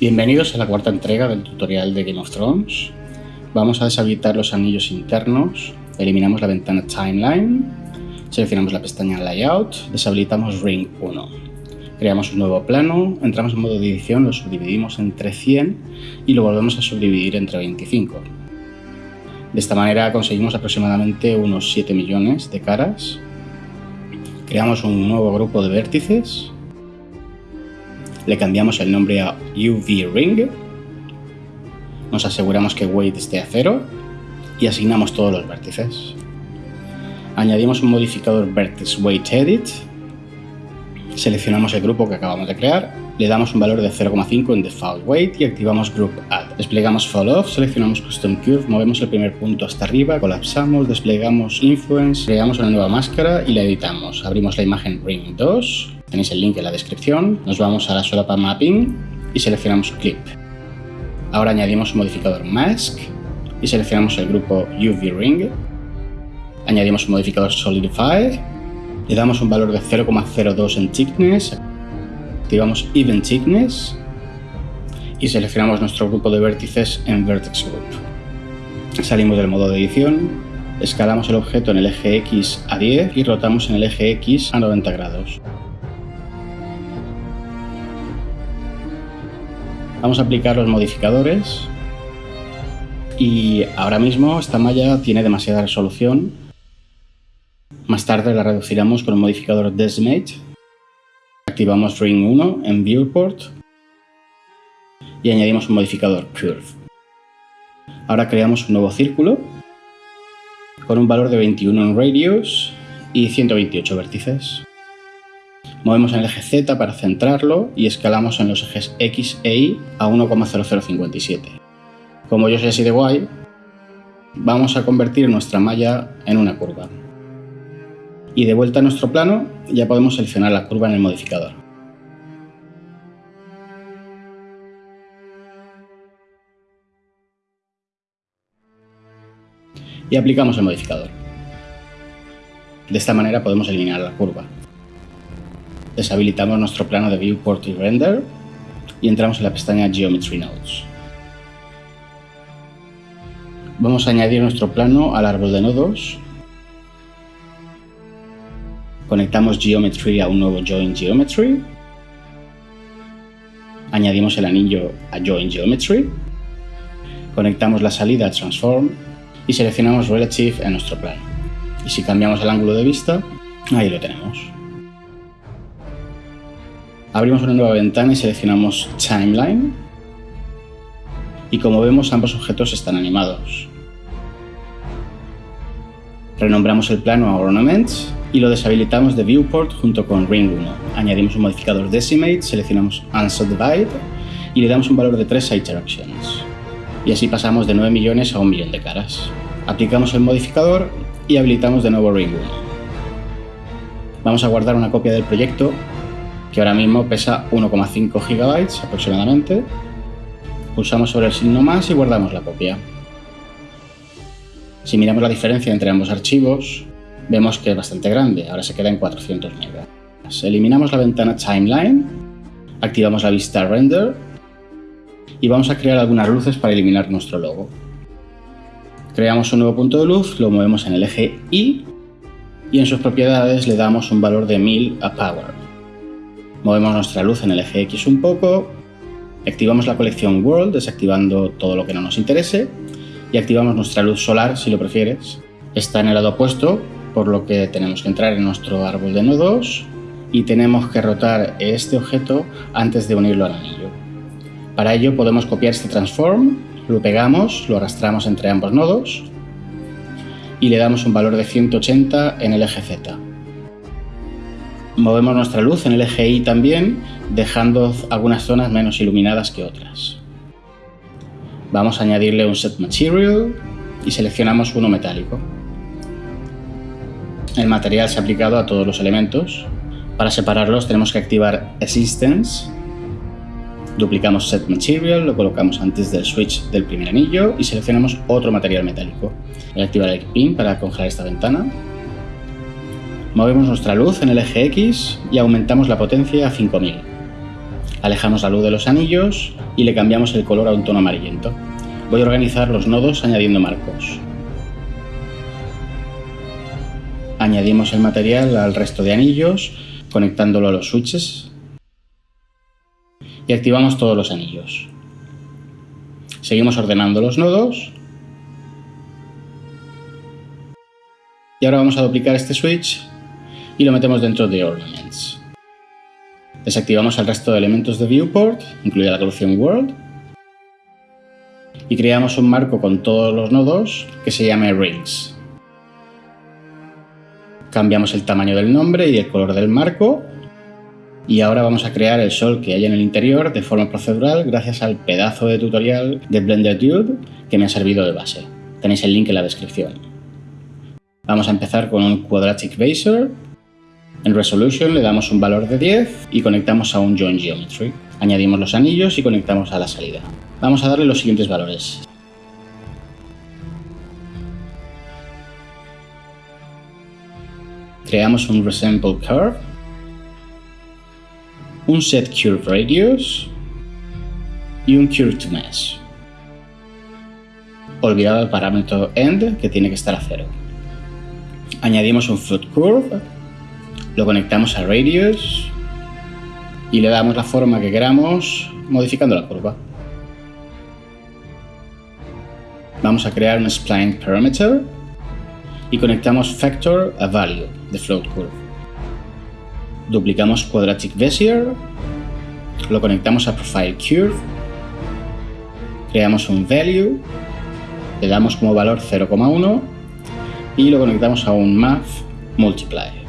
Bienvenidos a la cuarta entrega del tutorial de Game of Thrones. Vamos a deshabilitar los anillos internos, eliminamos la ventana Timeline, seleccionamos la pestaña Layout, deshabilitamos Ring 1. Creamos un nuevo plano, entramos en modo de edición, lo subdividimos entre 100 y lo volvemos a subdividir entre 25. De esta manera conseguimos aproximadamente unos 7 millones de caras. Creamos un nuevo grupo de vértices le cambiamos el nombre a UV Ring, nos aseguramos que weight esté a cero y asignamos todos los vértices. Añadimos un modificador Vertex Weight Edit, seleccionamos el grupo que acabamos de crear, le damos un valor de 0,5 en Default Weight y activamos Group Add. Desplegamos Fall Off, seleccionamos Custom Curve, movemos el primer punto hasta arriba, colapsamos, desplegamos Influence, creamos una nueva máscara y la editamos. Abrimos la imagen Ring 2, Tenéis el link en la descripción. Nos vamos a la solapa Mapping y seleccionamos Clip. Ahora añadimos un modificador Mask y seleccionamos el grupo UV Ring. Añadimos un modificador Solidify. Le damos un valor de 0,02 en Thickness. Activamos Even Thickness y seleccionamos nuestro grupo de vértices en Vertex Group. Salimos del modo de edición, escalamos el objeto en el eje X a 10 y rotamos en el eje X a 90 grados. Vamos a aplicar los modificadores y ahora mismo esta malla tiene demasiada resolución. Más tarde la reduciremos con el modificador Decimate. Activamos Ring 1 en Viewport y añadimos un modificador Curve. Ahora creamos un nuevo círculo con un valor de 21 en radius y 128 vértices. Movemos en el eje Z para centrarlo y escalamos en los ejes X e Y a 1,0057. Como yo soy así de guay, vamos a convertir nuestra malla en una curva. Y de vuelta a nuestro plano, ya podemos seleccionar la curva en el modificador. Y aplicamos el modificador. De esta manera podemos eliminar la curva deshabilitamos nuestro plano de Viewport y Render y entramos en la pestaña Geometry Nodes. Vamos a añadir nuestro plano al árbol de nodos. Conectamos Geometry a un nuevo Join Geometry. Añadimos el anillo a Join Geometry. Conectamos la salida a Transform y seleccionamos Relative en nuestro plano. Y si cambiamos el ángulo de vista, ahí lo tenemos. Abrimos una nueva ventana y seleccionamos Timeline. Y como vemos, ambos objetos están animados. Renombramos el plano a Ornaments y lo deshabilitamos de Viewport junto con Ring 1. Añadimos un modificador Decimate, seleccionamos Unsubdivide y le damos un valor de 3 a. Y así pasamos de 9 millones a 1 millón de caras. Aplicamos el modificador y habilitamos de nuevo Ring 1. Vamos a guardar una copia del proyecto que ahora mismo pesa 1,5 GB aproximadamente. Pulsamos sobre el signo más y guardamos la copia. Si miramos la diferencia entre ambos archivos, vemos que es bastante grande, ahora se queda en 400 MB. Eliminamos la ventana Timeline, activamos la vista Render y vamos a crear algunas luces para eliminar nuestro logo. Creamos un nuevo punto de luz, lo movemos en el eje Y y en sus propiedades le damos un valor de 1000 a Power. Movemos nuestra luz en el eje X un poco, activamos la colección World desactivando todo lo que no nos interese y activamos nuestra luz solar si lo prefieres. Está en el lado opuesto, por lo que tenemos que entrar en nuestro árbol de nodos y tenemos que rotar este objeto antes de unirlo al anillo. Para ello podemos copiar este transform, lo pegamos, lo arrastramos entre ambos nodos y le damos un valor de 180 en el eje Z. Movemos nuestra luz en el eje Y también, dejando algunas zonas menos iluminadas que otras. Vamos a añadirle un Set Material y seleccionamos uno metálico. El material se ha aplicado a todos los elementos. Para separarlos tenemos que activar Assistance. Duplicamos Set Material, lo colocamos antes del switch del primer anillo y seleccionamos otro material metálico. Voy a activar el Pin para congelar esta ventana Movemos nuestra luz en el eje X y aumentamos la potencia a 5000. Alejamos la luz de los anillos y le cambiamos el color a un tono amarillento. Voy a organizar los nodos añadiendo marcos. Añadimos el material al resto de anillos, conectándolo a los switches y activamos todos los anillos. Seguimos ordenando los nodos y ahora vamos a duplicar este switch y lo metemos dentro de Ornaments. Desactivamos el resto de elementos de Viewport, incluida la colección World, y creamos un marco con todos los nodos que se llame Rings. Cambiamos el tamaño del nombre y el color del marco y ahora vamos a crear el sol que hay en el interior de forma procedural gracias al pedazo de tutorial de Blender Dude que me ha servido de base. Tenéis el link en la descripción. Vamos a empezar con un Quadratic Baser. En Resolution le damos un valor de 10 y conectamos a un Join Geometry. Añadimos los anillos y conectamos a la salida. Vamos a darle los siguientes valores. Creamos un Resemble Curve un set curve radius y un curve to mesh. Olvidado el parámetro end que tiene que estar a cero. Añadimos un float curve, lo conectamos a radius y le damos la forma que queramos modificando la curva. Vamos a crear un spline parameter y conectamos factor a value de float curve duplicamos Quadratic Bezier, lo conectamos a Profile Curve, creamos un Value, le damos como valor 0,1 y lo conectamos a un Math Multiply.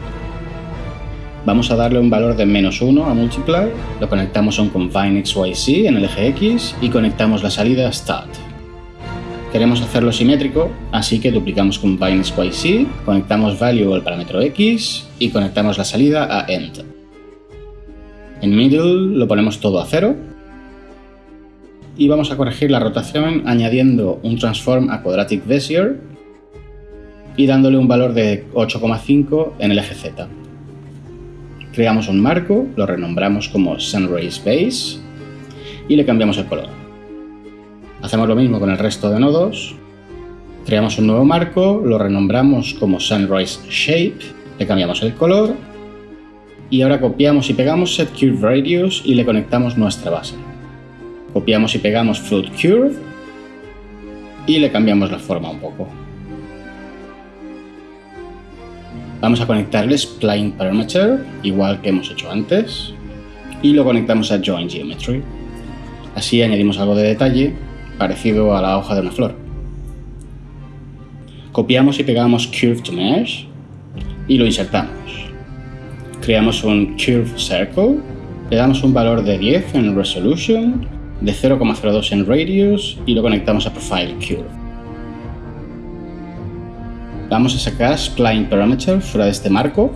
Vamos a darle un valor de menos 1 a Multiply, lo conectamos a un Combine XYZ en el eje X y conectamos la salida a Start. Queremos hacerlo simétrico, así que duplicamos combine YC, conectamos value al parámetro X y conectamos la salida a end. En middle lo ponemos todo a cero y vamos a corregir la rotación añadiendo un transform a quadratic bezier y dándole un valor de 8,5 en el eje Z. Creamos un marco, lo renombramos como Sunrays Base y le cambiamos el color. Hacemos lo mismo con el resto de nodos. Creamos un nuevo marco, lo renombramos como Sunrise Shape, le cambiamos el color y ahora copiamos y pegamos Set Curve Radius y le conectamos nuestra base. Copiamos y pegamos Float Curve y le cambiamos la forma un poco. Vamos a conectar el Spline Parameter, igual que hemos hecho antes, y lo conectamos a Join Geometry. Así añadimos algo de detalle parecido a la hoja de una flor. Copiamos y pegamos Curve Mesh y lo insertamos. Creamos un Curve Circle, le damos un valor de 10 en Resolution, de 0,02 en Radius y lo conectamos a Profile Curve. Vamos a sacar Spline Parameter fuera de este marco.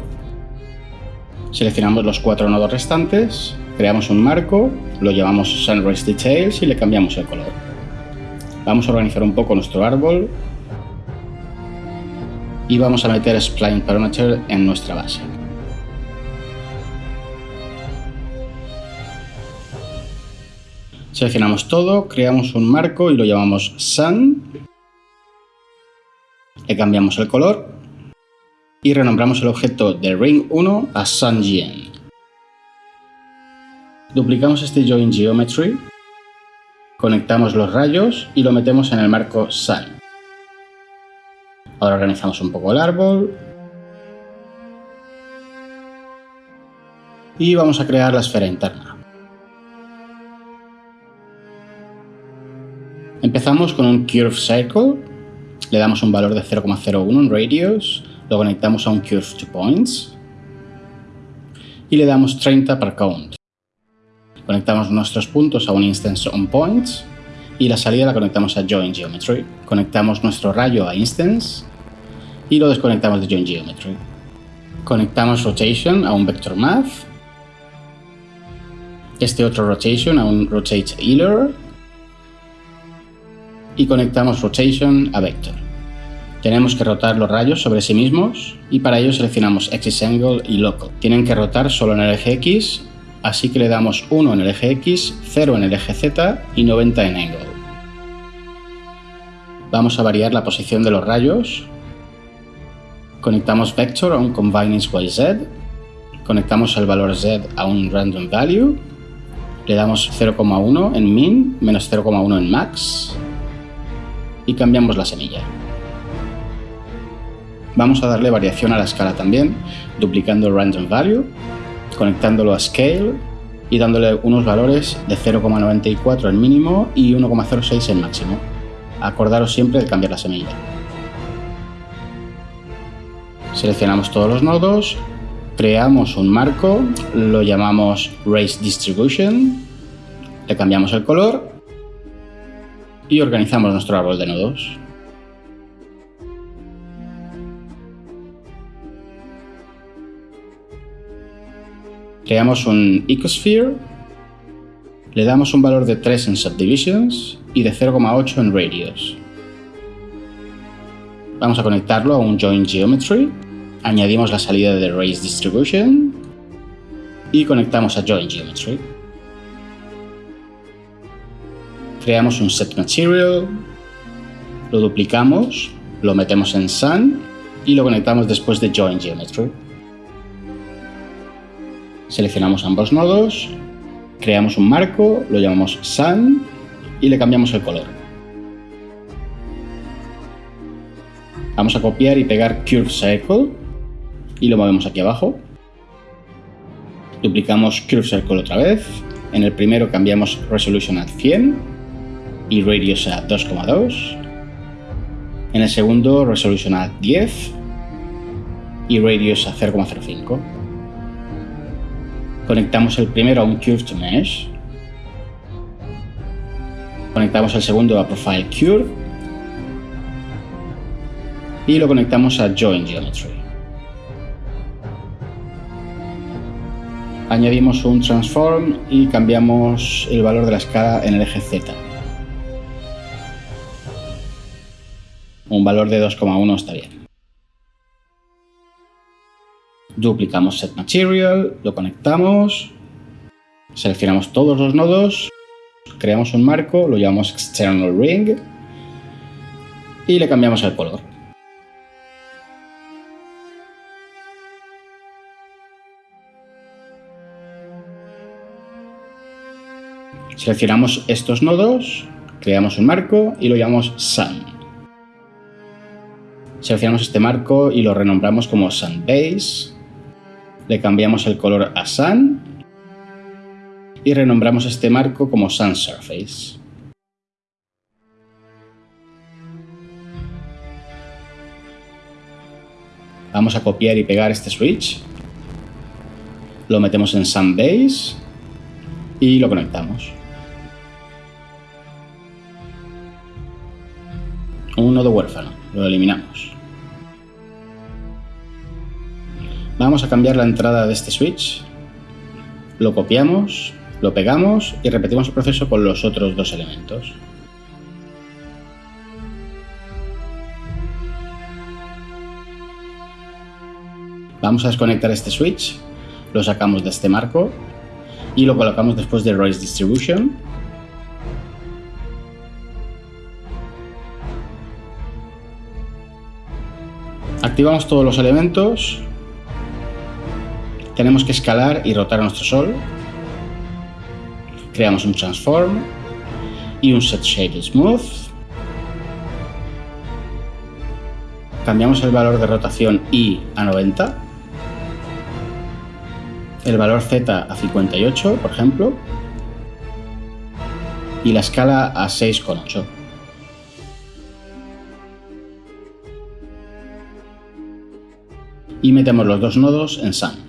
Seleccionamos los cuatro nodos restantes, creamos un marco, lo llamamos Sunrise Details y le cambiamos el color. Vamos a organizar un poco nuestro árbol y vamos a meter Spline Parameter en nuestra base. Seleccionamos todo, creamos un marco y lo llamamos Sun. Le cambiamos el color y renombramos el objeto de Ring 1 a SunGen. Duplicamos este Join Geometry Conectamos los rayos y lo metemos en el marco Sun. Ahora organizamos un poco el árbol. Y vamos a crear la esfera interna. Empezamos con un Curve Circle. Le damos un valor de 0,01 en Radius. Lo conectamos a un Curve to Points. Y le damos 30 per Count. Conectamos nuestros puntos a un instance onPoints y la salida la conectamos a Join Geometry. Conectamos nuestro rayo a instance y lo desconectamos de Join Geometry. Conectamos rotation a un vector math. Este otro rotation a un rotate healer. Y conectamos rotation a vector. Tenemos que rotar los rayos sobre sí mismos y para ello seleccionamos Axis Angle y Local. Tienen que rotar solo en el eje X Así que le damos 1 en el eje X, 0 en el eje Z y 90 en angle. Vamos a variar la posición de los rayos. Conectamos vector a un combine YZ. Conectamos el valor Z a un random value. Le damos 0,1 en min, menos 0,1 en max. Y cambiamos la semilla. Vamos a darle variación a la escala también, duplicando el random value conectándolo a Scale y dándole unos valores de 0,94 en mínimo y 1,06 en máximo. Acordaros siempre de cambiar la semilla. Seleccionamos todos los nodos, creamos un marco, lo llamamos Race Distribution, le cambiamos el color y organizamos nuestro árbol de nodos. Creamos un ecosphere, le damos un valor de 3 en subdivisions y de 0,8 en radius. Vamos a conectarlo a un join geometry, añadimos la salida de race distribution y conectamos a join geometry. Creamos un set material, lo duplicamos, lo metemos en sun y lo conectamos después de join geometry. Seleccionamos ambos nodos, creamos un marco, lo llamamos Sun y le cambiamos el color. Vamos a copiar y pegar Curve Circle y lo movemos aquí abajo. Duplicamos Curve Circle otra vez. En el primero cambiamos Resolution a 100 y Radius a 2,2. En el segundo Resolution a 10 y Radius a 0,05. Conectamos el primero a un Curved Mesh. Conectamos el segundo a Profile Curve. Y lo conectamos a Join Geometry. Añadimos un Transform y cambiamos el valor de la escala en el eje Z. Un valor de 2,1 está bien. Duplicamos set material, lo conectamos, seleccionamos todos los nodos, creamos un marco, lo llamamos external ring y le cambiamos el color. Seleccionamos estos nodos, creamos un marco y lo llamamos sun. Seleccionamos este marco y lo renombramos como sun base le cambiamos el color a Sun y renombramos este marco como Sun Surface. Vamos a copiar y pegar este switch. Lo metemos en Sun Base y lo conectamos. Un nodo huérfano, lo eliminamos. Vamos a cambiar la entrada de este switch, lo copiamos, lo pegamos y repetimos el proceso con los otros dos elementos. Vamos a desconectar este switch, lo sacamos de este marco y lo colocamos después de Race Distribution. Activamos todos los elementos tenemos que escalar y rotar nuestro Sol. Creamos un Transform y un Set Shape Smooth. Cambiamos el valor de rotación I a 90. El valor Z a 58, por ejemplo. Y la escala a 6,8. Y metemos los dos nodos en Sun.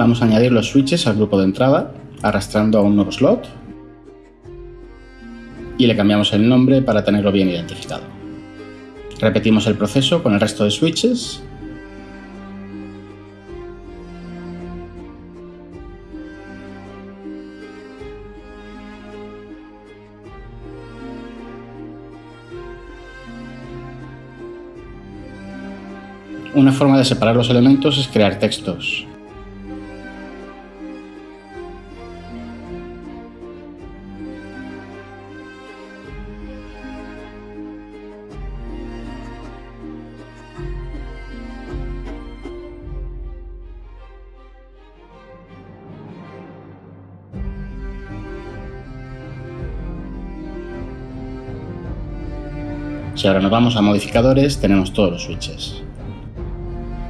Vamos a añadir los switches al grupo de entrada, arrastrando a un nuevo slot. Y le cambiamos el nombre para tenerlo bien identificado. Repetimos el proceso con el resto de switches. Una forma de separar los elementos es crear textos. Si ahora nos vamos a modificadores, tenemos todos los switches.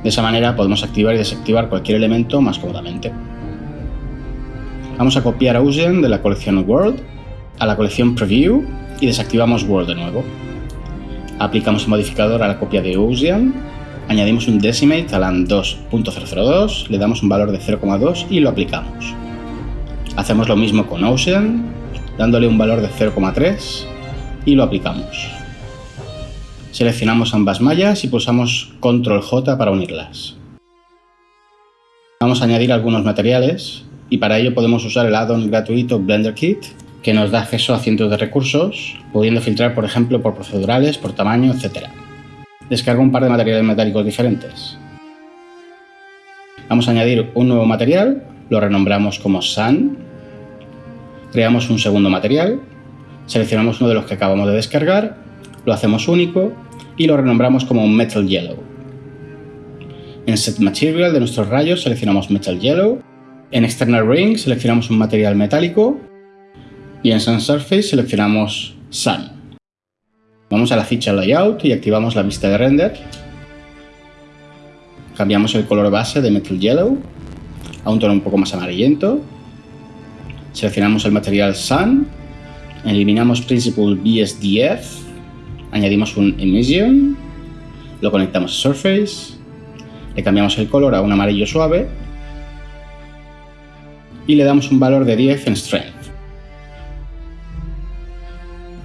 De esa manera podemos activar y desactivar cualquier elemento más cómodamente. Vamos a copiar Ocean de la colección World a la colección Preview y desactivamos World de nuevo. Aplicamos el modificador a la copia de Ocean, añadimos un decimate a la 2.002, le damos un valor de 0,2 y lo aplicamos. Hacemos lo mismo con Ocean, dándole un valor de 0,3 y lo aplicamos. Seleccionamos ambas mallas y pulsamos Control J para unirlas. Vamos a añadir algunos materiales y para ello podemos usar el add-on gratuito Blender Kit que nos da acceso a cientos de recursos, pudiendo filtrar por ejemplo por procedurales, por tamaño, etc. Descargo un par de materiales metálicos diferentes. Vamos a añadir un nuevo material, lo renombramos como Sun. Creamos un segundo material, seleccionamos uno de los que acabamos de descargar lo hacemos único y lo renombramos como Metal Yellow. En Set Material de nuestros rayos seleccionamos Metal Yellow, en External Ring seleccionamos un material metálico y en Sun Surface seleccionamos Sun. Vamos a la ficha Layout y activamos la vista de render. Cambiamos el color base de Metal Yellow a un tono un poco más amarillento. Seleccionamos el material Sun, eliminamos Principal BSDF añadimos un emission, lo conectamos a Surface, le cambiamos el color a un amarillo suave y le damos un valor de 10 en Strength.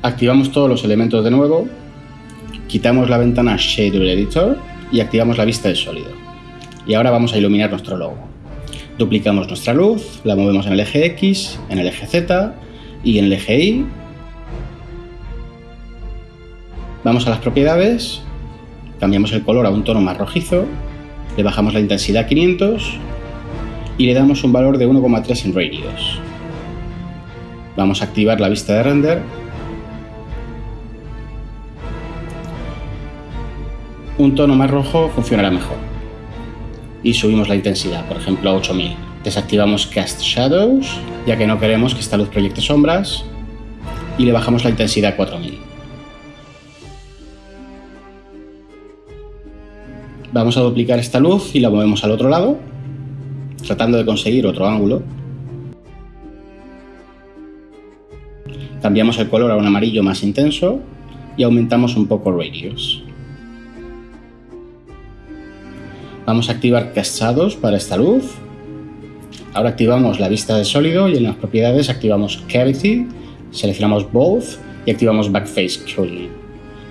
Activamos todos los elementos de nuevo, quitamos la ventana Shader Editor y activamos la vista de sólido. Y ahora vamos a iluminar nuestro logo. Duplicamos nuestra luz, la movemos en el eje X, en el eje Z y en el eje Y Vamos a las propiedades, cambiamos el color a un tono más rojizo, le bajamos la intensidad a 500 y le damos un valor de 1,3 en radios. Vamos a activar la vista de render. Un tono más rojo funcionará mejor. Y subimos la intensidad, por ejemplo a 8000. Desactivamos Cast Shadows, ya que no queremos que esta luz proyecte sombras. Y le bajamos la intensidad a 4000. Vamos a duplicar esta luz y la movemos al otro lado, tratando de conseguir otro ángulo. Cambiamos el color a un amarillo más intenso y aumentamos un poco radius. Vamos a activar cachados para esta luz. Ahora activamos la vista de sólido y en las propiedades activamos Cavity, seleccionamos Both y activamos Backface Curling.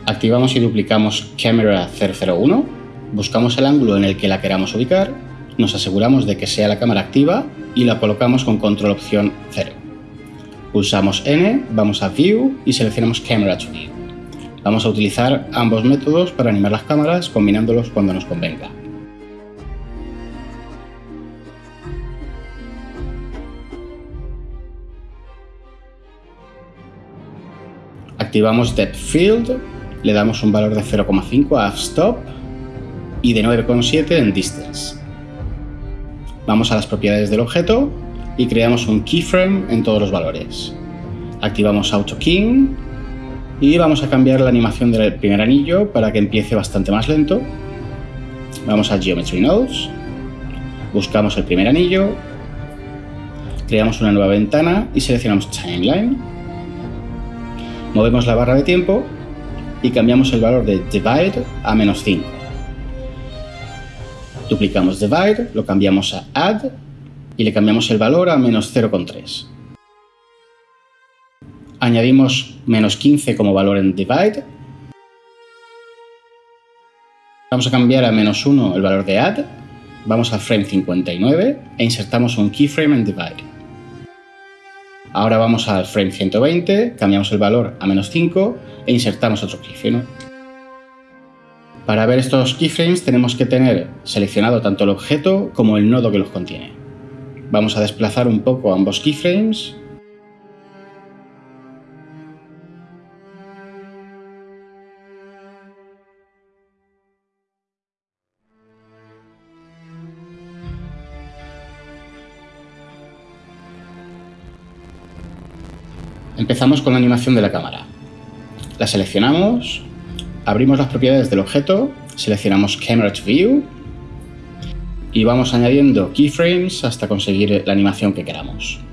Activamos y duplicamos Camera 001 buscamos el ángulo en el que la queramos ubicar, nos aseguramos de que sea la cámara activa y la colocamos con control opción 0. Pulsamos N, vamos a View y seleccionamos Camera to View. Vamos a utilizar ambos métodos para animar las cámaras combinándolos cuando nos convenga. Activamos Depth Field, le damos un valor de 0,5 a F-Stop y de 9,7 en distance. Vamos a las propiedades del objeto y creamos un keyframe en todos los valores. Activamos Auto King y vamos a cambiar la animación del primer anillo para que empiece bastante más lento. Vamos a Geometry Nodes, buscamos el primer anillo, creamos una nueva ventana y seleccionamos Timeline. Movemos la barra de tiempo y cambiamos el valor de Divide a menos 5. Duplicamos divide, lo cambiamos a add y le cambiamos el valor a menos 0,3. Añadimos menos 15 como valor en divide. Vamos a cambiar a menos 1 el valor de add. Vamos al frame 59 e insertamos un keyframe en divide. Ahora vamos al frame 120, cambiamos el valor a menos 5 e insertamos otro keyframe. Para ver estos keyframes tenemos que tener seleccionado tanto el objeto como el nodo que los contiene. Vamos a desplazar un poco ambos keyframes Empezamos con la animación de la cámara. La seleccionamos, abrimos las propiedades del objeto, seleccionamos Camera to View y vamos añadiendo keyframes hasta conseguir la animación que queramos.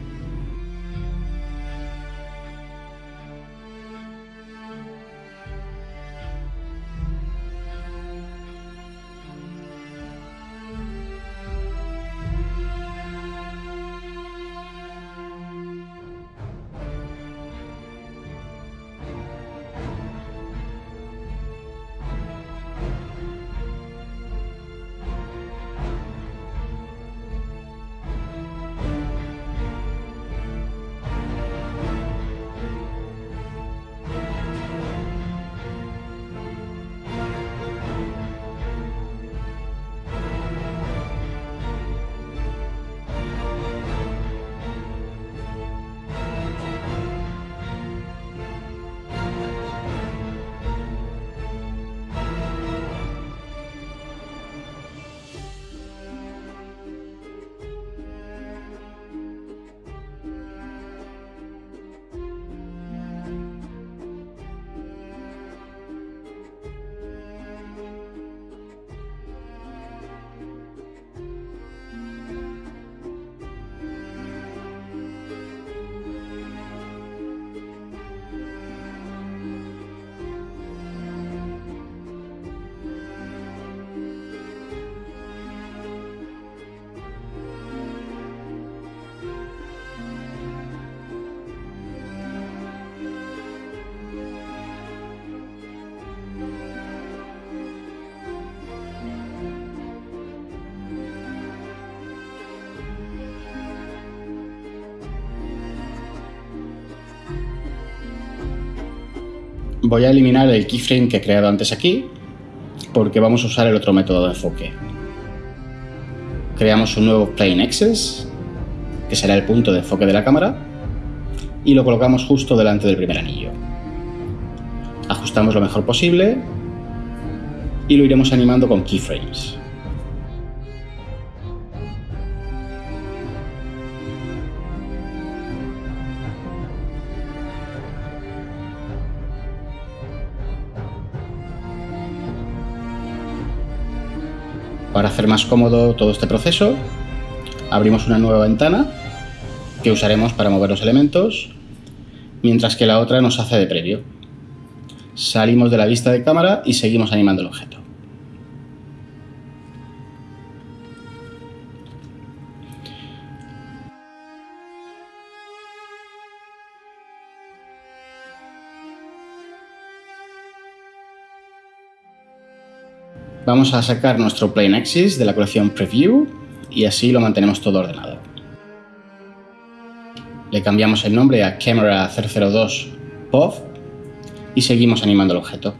Voy a eliminar el keyframe que he creado antes aquí porque vamos a usar el otro método de enfoque. Creamos un nuevo Plane Axis, que será el punto de enfoque de la cámara, y lo colocamos justo delante del primer anillo. Ajustamos lo mejor posible y lo iremos animando con keyframes. Hacer más cómodo todo este proceso, abrimos una nueva ventana que usaremos para mover los elementos, mientras que la otra nos hace de previo. Salimos de la vista de cámara y seguimos animando el objeto. Vamos a sacar nuestro Plane Axis de la colección Preview y así lo mantenemos todo ordenado. Le cambiamos el nombre a Camera 002 POV y seguimos animando el objeto.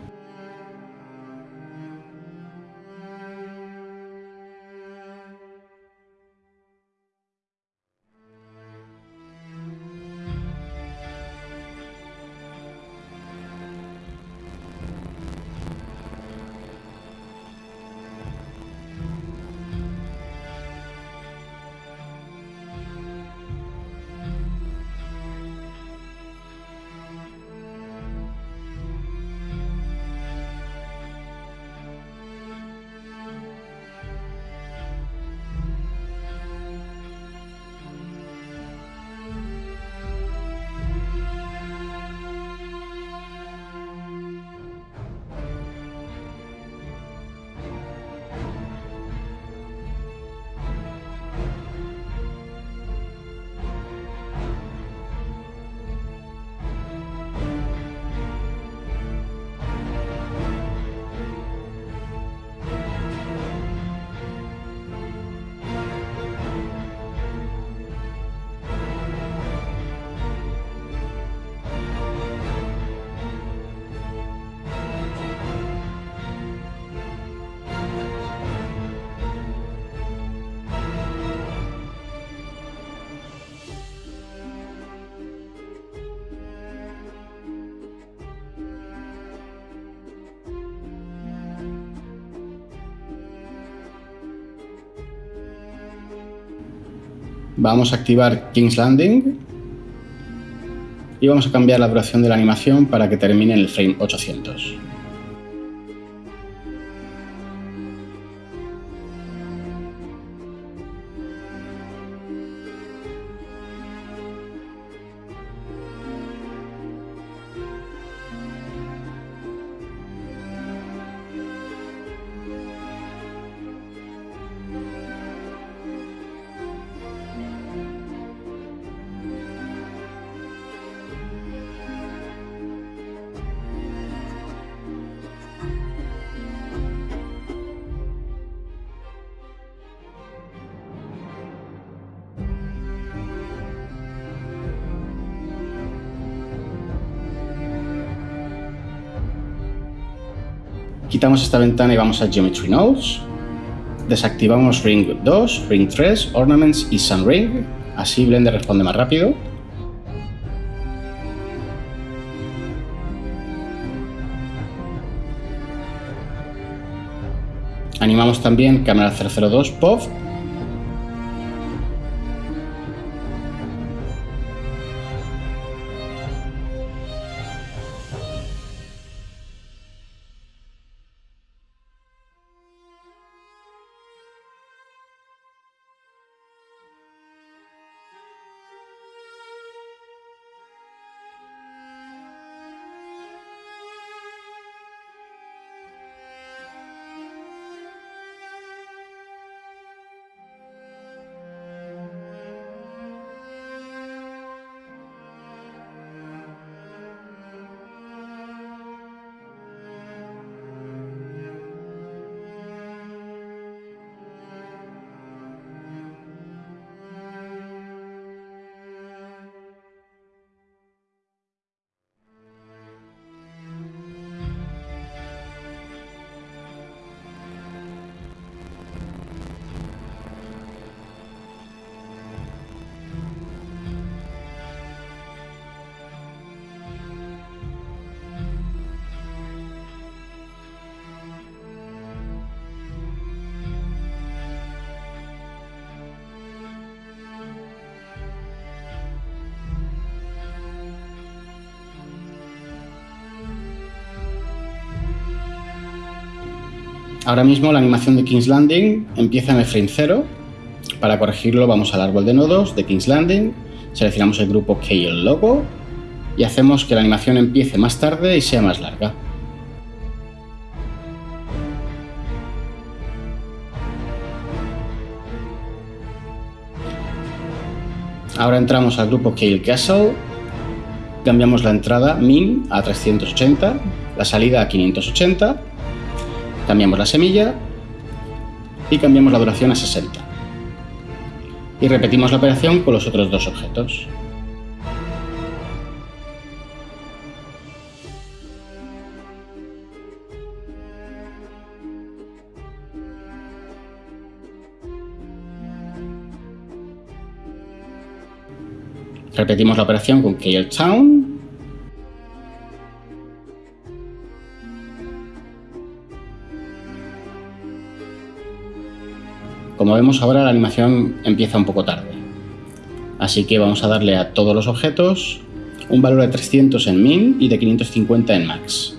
Vamos a activar King's Landing y vamos a cambiar la duración de la animación para que termine en el frame 800. Quitamos esta ventana y vamos a Geometry Nodes. Desactivamos Ring 2, Ring 3, Ornaments y Sun Ring. Así Blender responde más rápido. Animamos también cámara 002 POV Ahora mismo la animación de King's Landing empieza en el frame 0. Para corregirlo vamos al árbol de nodos de King's Landing, seleccionamos el grupo KL Logo y hacemos que la animación empiece más tarde y sea más larga. Ahora entramos al grupo KL Castle, cambiamos la entrada min a 380, la salida a 580 Cambiamos la semilla y cambiamos la duración a 60. Y repetimos la operación con los otros dos objetos. Repetimos la operación con Town Como vemos ahora la animación empieza un poco tarde. Así que vamos a darle a todos los objetos un valor de 300 en min y de 550 en max.